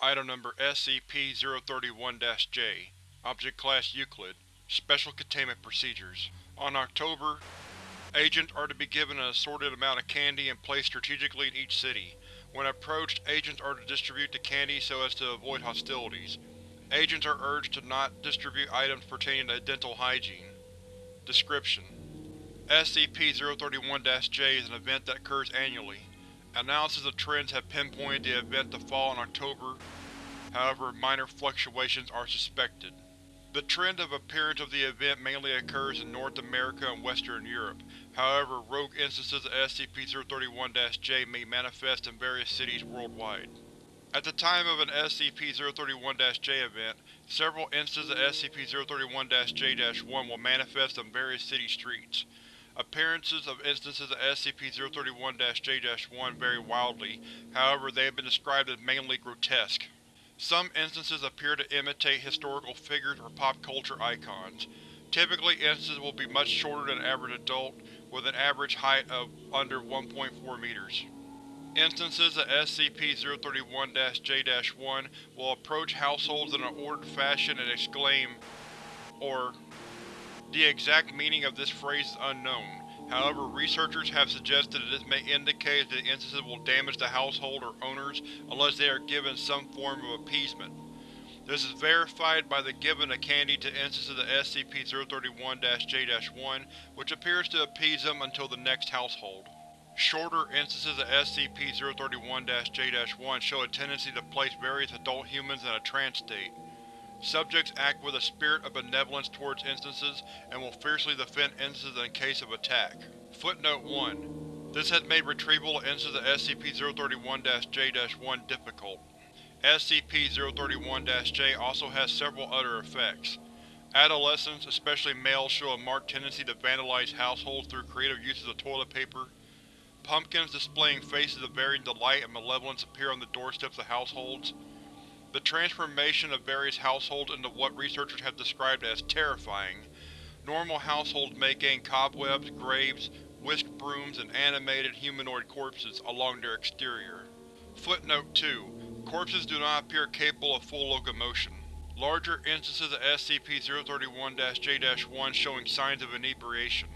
Item Number SCP-031-J Object Class Euclid Special Containment Procedures On October, agents are to be given an assorted amount of candy and placed strategically in each city. When approached, agents are to distribute the candy so as to avoid hostilities. Agents are urged to not distribute items pertaining to dental hygiene. Description: SCP-031-J is an event that occurs annually. Analysis of trends have pinpointed the event to fall in October, however minor fluctuations are suspected. The trend of appearance of the event mainly occurs in North America and Western Europe, however rogue instances of SCP-031-J may manifest in various cities worldwide. At the time of an SCP-031-J event, several instances of SCP-031-J-1 will manifest on various city streets. Appearances of instances of SCP-031-J-1 vary wildly, however they have been described as mainly grotesque. Some instances appear to imitate historical figures or pop culture icons. Typically instances will be much shorter than an average adult, with an average height of under 1.4 meters. Instances of SCP-031-J-1 will approach households in an ordered fashion and exclaim, or the exact meaning of this phrase is unknown. However, researchers have suggested that this may indicate that the instances will damage the household or owners unless they are given some form of appeasement. This is verified by the giving of candy to instances of SCP-031-J-1, which appears to appease them until the next household. Shorter instances of SCP-031-J-1 show a tendency to place various adult humans in a trance state. Subjects act with a spirit of benevolence towards instances and will fiercely defend instances in case of attack. Footnote 1. This has made retrieval of instances of SCP-031-J-1 difficult. SCP-031-J also has several other effects. Adolescents, especially males, show a marked tendency to vandalize households through creative uses of toilet paper. Pumpkins displaying faces of varying delight and malevolence appear on the doorsteps of households. The transformation of various households into what researchers have described as terrifying. Normal households may gain cobwebs, graves, whisked brooms, and animated humanoid corpses along their exterior. Footnote 2. Corpses do not appear capable of full locomotion. Larger instances of SCP-031-J-1 showing signs of inebriation.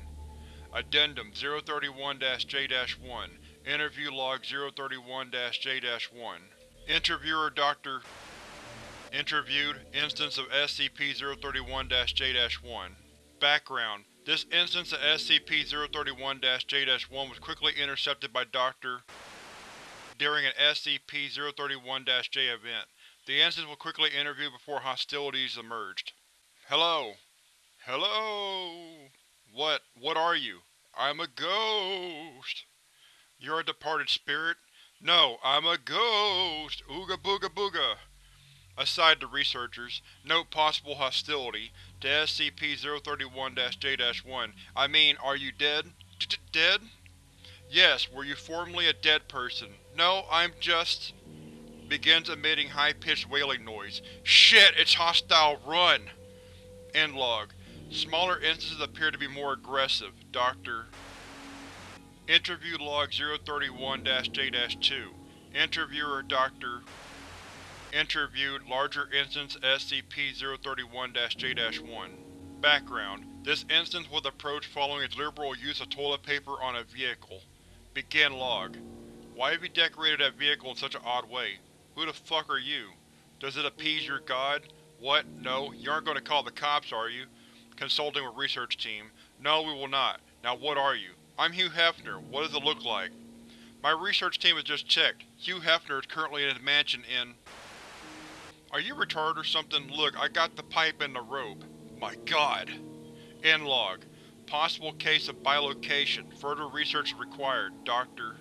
Addendum 031-J-1 Interview Log 031-J-1 Interviewer Dr. Interviewed, instance of SCP-031-J-1 Background: This instance of SCP-031-J-1 was quickly intercepted by Dr. during an SCP-031-J event. The instance was quickly interviewed before hostilities emerged. Hello. Hello. What? What are you? I'm a ghost. You're a departed spirit? No, I'm a ghost! Ooga booga booga! Aside the researchers, note possible hostility to SCP-031-J-1. I mean, are you dead? D dead? Yes, were you formerly a dead person? No, I'm just… Begins emitting high-pitched wailing noise. Shit, it's hostile, run! End log. Smaller instances appear to be more aggressive. Dr. Interview Log 031-J-2 Interviewer Dr. Interviewed, larger instance SCP-031-J-1 Background: This instance was approached following its liberal use of toilet paper on a vehicle. Begin log. Why have you decorated that vehicle in such an odd way? Who the fuck are you? Does it appease your god? What? No, you aren't going to call the cops, are you? Consulting with research team. No, we will not. Now what are you? I'm Hugh Hefner. What does it look like? My research team has just checked. Hugh Hefner is currently in his mansion in… Are you retarded or something? Look, I got the pipe and the rope. My god. End log. Possible case of bilocation. Further research required. Dr.